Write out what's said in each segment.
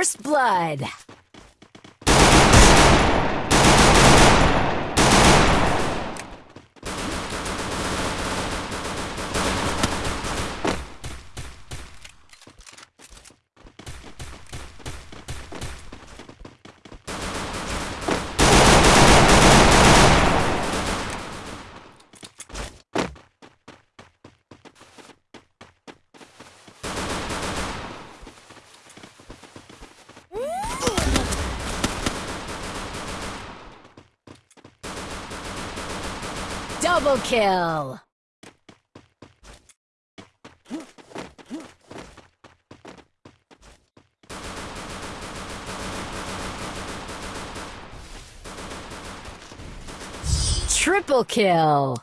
First blood. Double kill! Triple kill!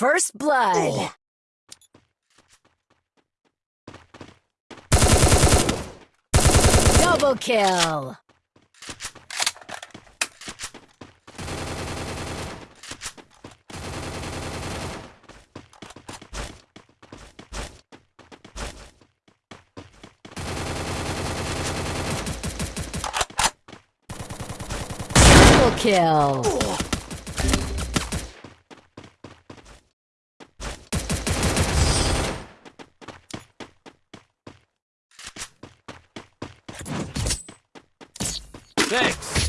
First blood. Double kill. Triple kill. Thanks.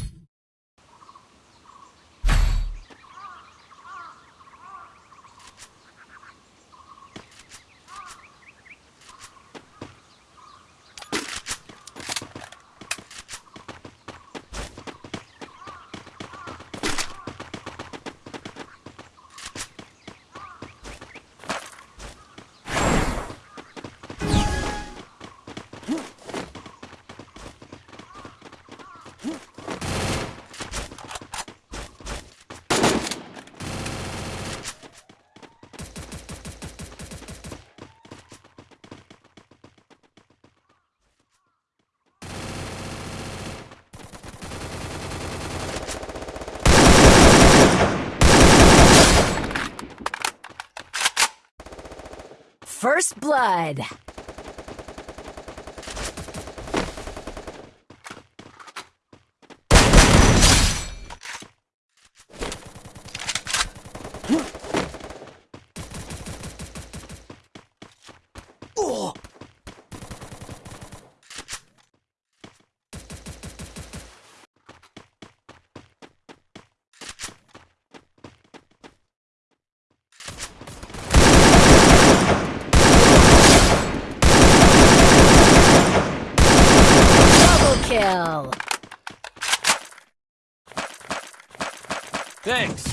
First blood. Double kill. Thanks.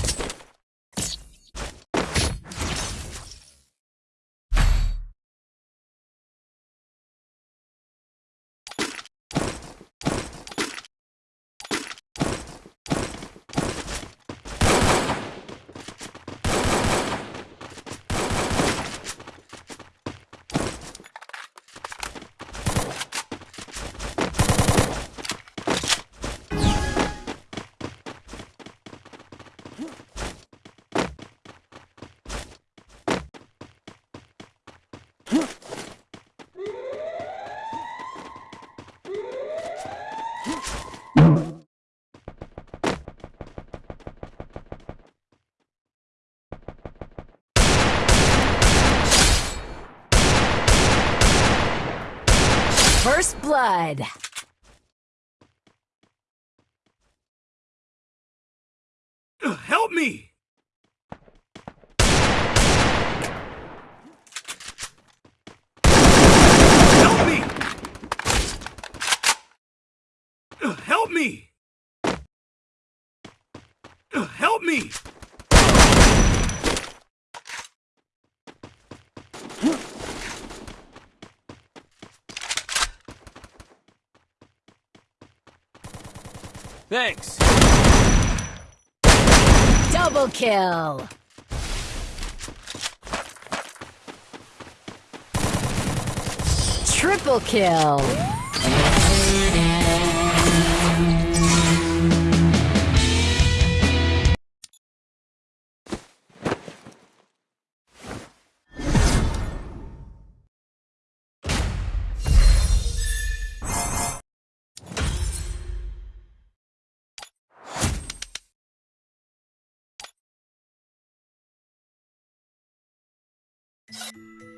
First blood. Help me! Help me! Help me! Help me! Thanks. Double kill. Triple kill. you